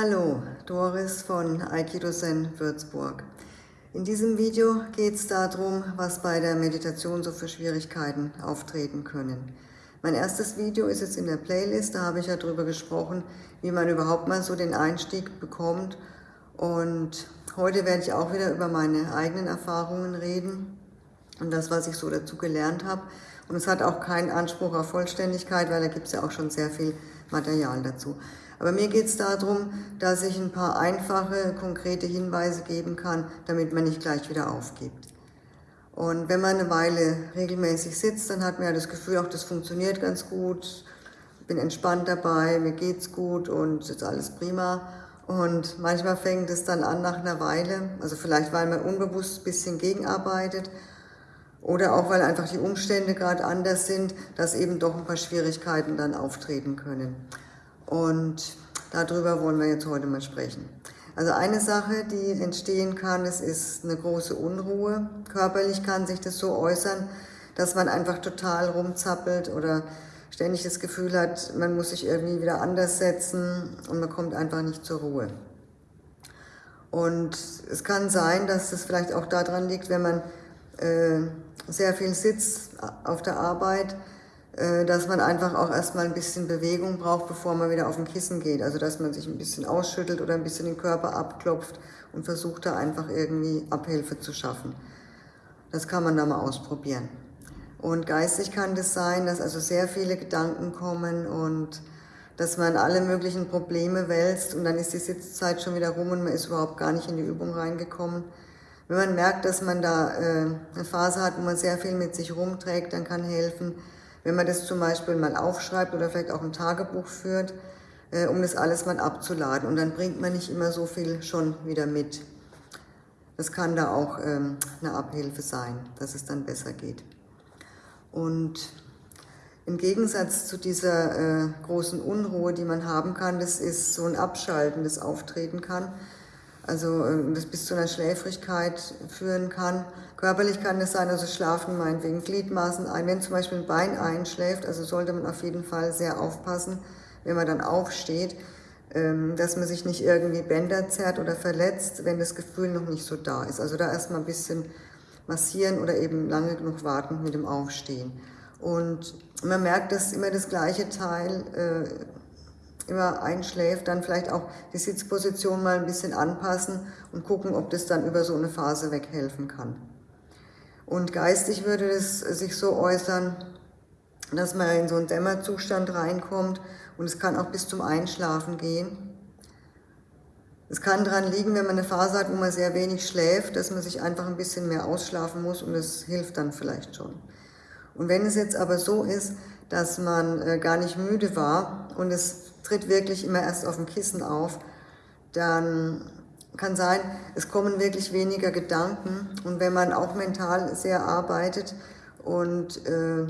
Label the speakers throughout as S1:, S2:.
S1: Hallo, Doris von Aikido Zen Würzburg. In diesem Video geht es darum, was bei der Meditation so für Schwierigkeiten auftreten können. Mein erstes Video ist jetzt in der Playlist, da habe ich ja darüber gesprochen, wie man überhaupt mal so den Einstieg bekommt. Und heute werde ich auch wieder über meine eigenen Erfahrungen reden und das, was ich so dazu gelernt habe. Und es hat auch keinen Anspruch auf Vollständigkeit, weil da gibt es ja auch schon sehr viel Material dazu. Aber mir geht es darum, dass ich ein paar einfache, konkrete Hinweise geben kann, damit man nicht gleich wieder aufgibt. Und wenn man eine Weile regelmäßig sitzt, dann hat man ja das Gefühl, auch das funktioniert ganz gut, bin entspannt dabei, mir geht's gut und ist alles prima. Und manchmal fängt es dann an nach einer Weile, also vielleicht weil man unbewusst ein bisschen gegenarbeitet oder auch weil einfach die Umstände gerade anders sind, dass eben doch ein paar Schwierigkeiten dann auftreten können. Und darüber wollen wir jetzt heute mal sprechen. Also eine Sache, die entstehen kann, es ist eine große Unruhe. Körperlich kann sich das so äußern, dass man einfach total rumzappelt oder ständig das Gefühl hat, man muss sich irgendwie wieder anders setzen und man kommt einfach nicht zur Ruhe. Und es kann sein, dass es vielleicht auch daran liegt, wenn man äh, sehr viel sitzt auf der Arbeit, dass man einfach auch erstmal ein bisschen Bewegung braucht, bevor man wieder auf ein Kissen geht. Also dass man sich ein bisschen ausschüttelt oder ein bisschen den Körper abklopft und versucht da einfach irgendwie Abhilfe zu schaffen. Das kann man da mal ausprobieren. Und geistig kann das sein, dass also sehr viele Gedanken kommen und dass man alle möglichen Probleme wälzt und dann ist die Sitzzeit schon wieder rum und man ist überhaupt gar nicht in die Übung reingekommen. Wenn man merkt, dass man da äh, eine Phase hat, wo man sehr viel mit sich rumträgt, dann kann helfen, wenn man das zum Beispiel mal aufschreibt oder vielleicht auch ein Tagebuch führt, äh, um das alles mal abzuladen. Und dann bringt man nicht immer so viel schon wieder mit. Das kann da auch ähm, eine Abhilfe sein, dass es dann besser geht. Und im Gegensatz zu dieser äh, großen Unruhe, die man haben kann, das ist so ein Abschalten, das auftreten kann. Also äh, das bis zu einer Schläfrigkeit führen kann. Körperlich kann es sein, also schlafen meinetwegen Gliedmaßen ein. Wenn zum Beispiel ein Bein einschläft, also sollte man auf jeden Fall sehr aufpassen, wenn man dann aufsteht, ähm, dass man sich nicht irgendwie Bänder zerrt oder verletzt, wenn das Gefühl noch nicht so da ist. Also da erstmal ein bisschen massieren oder eben lange genug warten mit dem Aufstehen. Und man merkt, dass immer das gleiche Teil äh, immer einschläft, dann vielleicht auch die Sitzposition mal ein bisschen anpassen und gucken, ob das dann über so eine Phase weghelfen kann. Und geistig würde es sich so äußern, dass man in so einen Dämmerzustand reinkommt und es kann auch bis zum Einschlafen gehen. Es kann daran liegen, wenn man eine Phase hat, wo man sehr wenig schläft, dass man sich einfach ein bisschen mehr ausschlafen muss und es hilft dann vielleicht schon. Und wenn es jetzt aber so ist, dass man äh, gar nicht müde war und es tritt wirklich immer erst auf dem Kissen auf, dann kann sein, es kommen wirklich weniger Gedanken und wenn man auch mental sehr arbeitet und äh,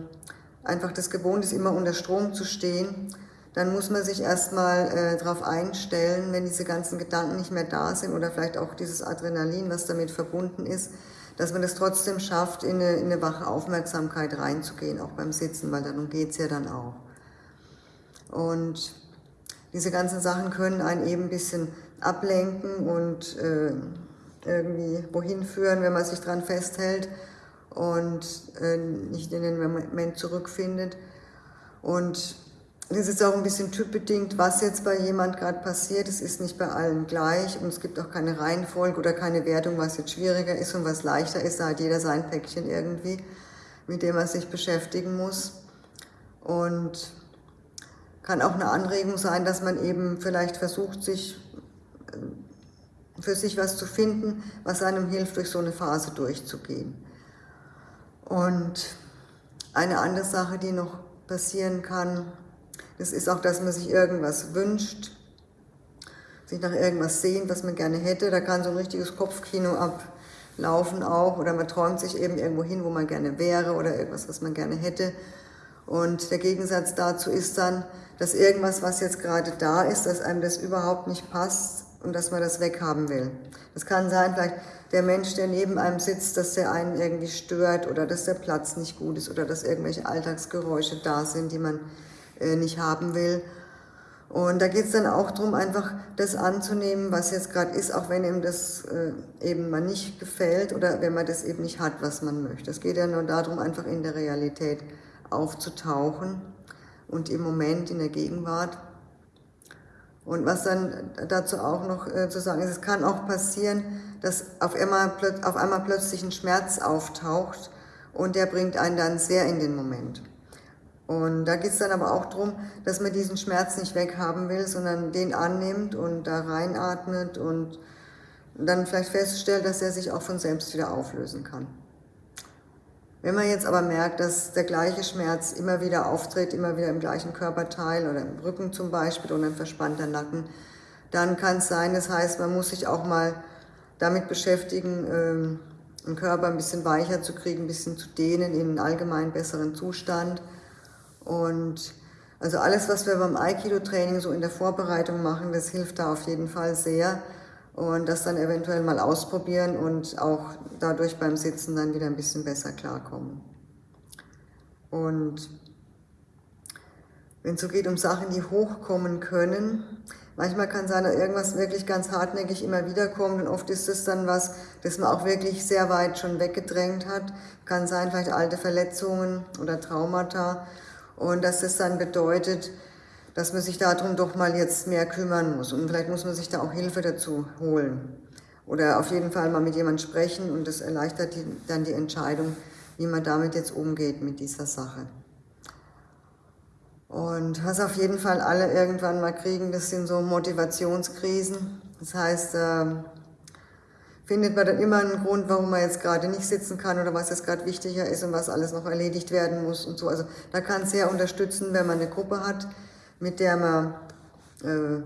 S1: einfach das gewohnt ist, immer unter Strom zu stehen, dann muss man sich erstmal äh, darauf einstellen, wenn diese ganzen Gedanken nicht mehr da sind oder vielleicht auch dieses Adrenalin, was damit verbunden ist, dass man es das trotzdem schafft, in eine, in eine wache Aufmerksamkeit reinzugehen, auch beim Sitzen, weil darum geht es ja dann auch. Und diese ganzen Sachen können einen eben ein bisschen ablenken und äh, irgendwie wohin führen, wenn man sich dran festhält und äh, nicht in den Moment zurückfindet. Und das ist auch ein bisschen typbedingt, was jetzt bei jemand gerade passiert. Es ist nicht bei allen gleich und es gibt auch keine Reihenfolge oder keine Wertung, was jetzt schwieriger ist und was leichter ist. Da hat jeder sein Päckchen irgendwie, mit dem er sich beschäftigen muss. Und kann auch eine Anregung sein, dass man eben vielleicht versucht, sich äh, für sich was zu finden, was einem hilft, durch so eine Phase durchzugehen. Und eine andere Sache, die noch passieren kann, das ist auch, dass man sich irgendwas wünscht, sich nach irgendwas sehen, was man gerne hätte. Da kann so ein richtiges Kopfkino ablaufen auch oder man träumt sich eben irgendwo hin, wo man gerne wäre oder irgendwas, was man gerne hätte. Und der Gegensatz dazu ist dann, dass irgendwas, was jetzt gerade da ist, dass einem das überhaupt nicht passt und dass man das weghaben will. Das kann sein, vielleicht der Mensch, der neben einem sitzt, dass der einen irgendwie stört oder dass der Platz nicht gut ist oder dass irgendwelche Alltagsgeräusche da sind, die man äh, nicht haben will. Und da geht es dann auch darum, einfach das anzunehmen, was jetzt gerade ist, auch wenn ihm das äh, eben mal nicht gefällt oder wenn man das eben nicht hat, was man möchte. Es geht ja nur darum, einfach in der Realität aufzutauchen und im Moment, in der Gegenwart. Und was dann dazu auch noch äh, zu sagen ist, es kann auch passieren, dass auf einmal, auf einmal plötzlich ein Schmerz auftaucht und der bringt einen dann sehr in den Moment. Und da geht es dann aber auch darum, dass man diesen Schmerz nicht weghaben will, sondern den annimmt und da reinatmet und dann vielleicht feststellt, dass er sich auch von selbst wieder auflösen kann. Wenn man jetzt aber merkt, dass der gleiche Schmerz immer wieder auftritt, immer wieder im gleichen Körperteil oder im Rücken zum Beispiel oder ein verspannter Nacken, dann kann es sein, das heißt, man muss sich auch mal damit beschäftigen, ähm, den Körper ein bisschen weicher zu kriegen, ein bisschen zu dehnen in einen allgemein besseren Zustand. Und also alles, was wir beim Aikido-Training so in der Vorbereitung machen, das hilft da auf jeden Fall sehr. Und das dann eventuell mal ausprobieren und auch dadurch beim Sitzen dann wieder ein bisschen besser klarkommen. Und wenn es so geht um Sachen, die hochkommen können, manchmal kann sein, dass irgendwas wirklich ganz hartnäckig immer wieder kommt und oft ist es dann was, das man auch wirklich sehr weit schon weggedrängt hat. Kann sein, vielleicht alte Verletzungen oder Traumata und dass das dann bedeutet, dass man sich darum doch mal jetzt mehr kümmern muss. Und vielleicht muss man sich da auch Hilfe dazu holen. Oder auf jeden Fall mal mit jemandem sprechen und das erleichtert die, dann die Entscheidung, wie man damit jetzt umgeht mit dieser Sache. Und was auf jeden Fall alle irgendwann mal kriegen, das sind so Motivationskrisen. Das heißt, äh, findet man dann immer einen Grund, warum man jetzt gerade nicht sitzen kann oder was jetzt gerade wichtiger ist und was alles noch erledigt werden muss und so. Also da kann es sehr unterstützen, wenn man eine Gruppe hat, mit der man äh,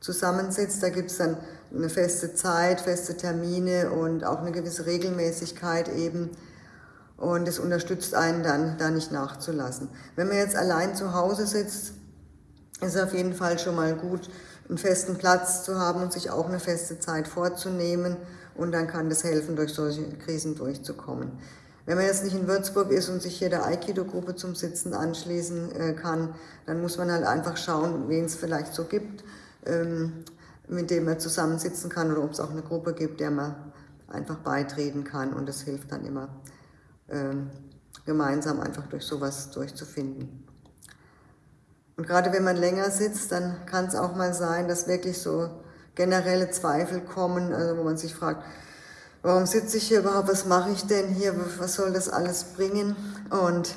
S1: zusammensitzt. Da gibt es dann eine feste Zeit, feste Termine und auch eine gewisse Regelmäßigkeit eben. Und es unterstützt einen dann, da nicht nachzulassen. Wenn man jetzt allein zu Hause sitzt, ist es auf jeden Fall schon mal gut, einen festen Platz zu haben und sich auch eine feste Zeit vorzunehmen und dann kann das helfen, durch solche Krisen durchzukommen. Wenn man jetzt nicht in Würzburg ist und sich hier der Aikido-Gruppe zum Sitzen anschließen äh, kann, dann muss man halt einfach schauen, wen es vielleicht so gibt, ähm, mit dem man zusammensitzen kann oder ob es auch eine Gruppe gibt, der man einfach beitreten kann und das hilft dann immer, ähm, gemeinsam einfach durch sowas durchzufinden. Und gerade wenn man länger sitzt, dann kann es auch mal sein, dass wirklich so generelle Zweifel kommen, also wo man sich fragt, warum sitze ich hier überhaupt, was mache ich denn hier, was soll das alles bringen? Und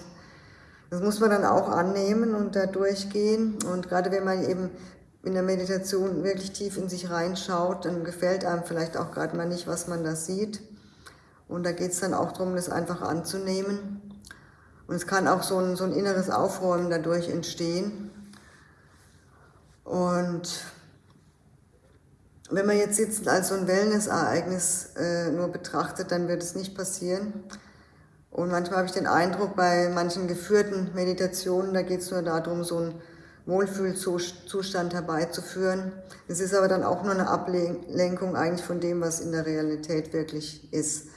S1: das muss man dann auch annehmen und da durchgehen. Und gerade wenn man eben in der Meditation wirklich tief in sich reinschaut, dann gefällt einem vielleicht auch gerade mal nicht, was man da sieht. Und da geht es dann auch darum, das einfach anzunehmen. Und es kann auch so ein, so ein inneres Aufräumen dadurch entstehen. Und wenn man jetzt Sitzen als so ein Wellness-Ereignis äh, nur betrachtet, dann wird es nicht passieren. Und manchmal habe ich den Eindruck, bei manchen geführten Meditationen, da geht es nur darum, so einen Wohlfühlzustand herbeizuführen. Es ist aber dann auch nur eine Ablenkung eigentlich von dem, was in der Realität wirklich ist.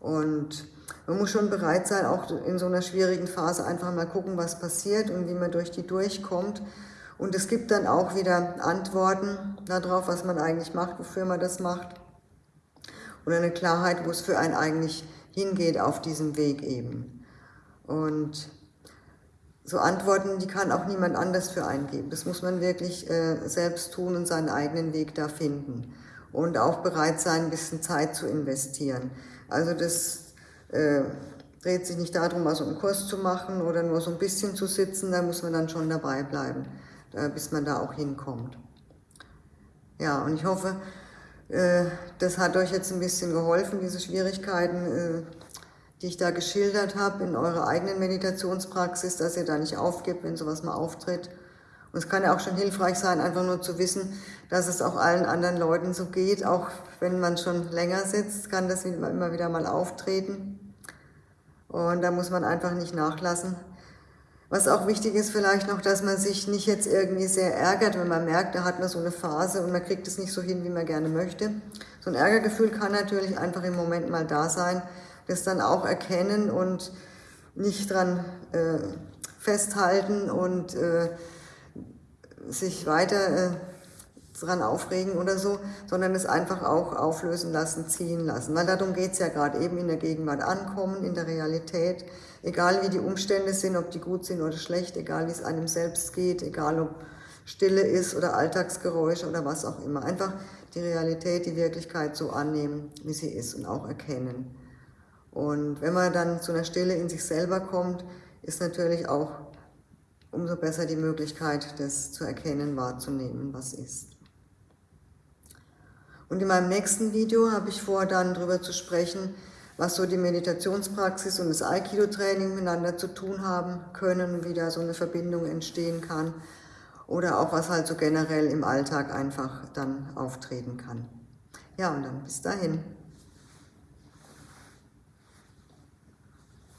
S1: Und man muss schon bereit sein, auch in so einer schwierigen Phase einfach mal gucken, was passiert und wie man durch die durchkommt und es gibt dann auch wieder Antworten darauf, was man eigentlich macht, wofür man das macht. Oder eine Klarheit, wo es für einen eigentlich hingeht auf diesem Weg eben. Und so Antworten, die kann auch niemand anders für einen geben. Das muss man wirklich äh, selbst tun und seinen eigenen Weg da finden. Und auch bereit sein, ein bisschen Zeit zu investieren. Also das äh, dreht sich nicht darum, mal so einen Kurs zu machen oder nur so ein bisschen zu sitzen, da muss man dann schon dabei bleiben. Äh, bis man da auch hinkommt. Ja, und ich hoffe, äh, das hat euch jetzt ein bisschen geholfen, diese Schwierigkeiten, äh, die ich da geschildert habe, in eurer eigenen Meditationspraxis, dass ihr da nicht aufgibt, wenn sowas mal auftritt. Und es kann ja auch schon hilfreich sein, einfach nur zu wissen, dass es auch allen anderen Leuten so geht. Auch wenn man schon länger sitzt, kann das immer wieder mal auftreten. Und da muss man einfach nicht nachlassen. Was auch wichtig ist vielleicht noch, dass man sich nicht jetzt irgendwie sehr ärgert, wenn man merkt, da hat man so eine Phase und man kriegt es nicht so hin, wie man gerne möchte. So ein Ärgergefühl kann natürlich einfach im Moment mal da sein, das dann auch erkennen und nicht dran äh, festhalten und äh, sich weiter äh, dran aufregen oder so, sondern es einfach auch auflösen lassen, ziehen lassen. Weil darum geht es ja gerade, eben in der Gegenwart ankommen, in der Realität, egal wie die Umstände sind, ob die gut sind oder schlecht, egal wie es einem selbst geht, egal ob Stille ist oder Alltagsgeräusche oder was auch immer. Einfach die Realität, die Wirklichkeit so annehmen, wie sie ist und auch erkennen. Und wenn man dann zu einer Stille in sich selber kommt, ist natürlich auch umso besser die Möglichkeit, das zu erkennen, wahrzunehmen, was ist. Und in meinem nächsten Video habe ich vor, dann darüber zu sprechen, was so die Meditationspraxis und das Aikido-Training miteinander zu tun haben können, wie da so eine Verbindung entstehen kann oder auch was halt so generell im Alltag einfach dann auftreten kann. Ja, und dann bis dahin.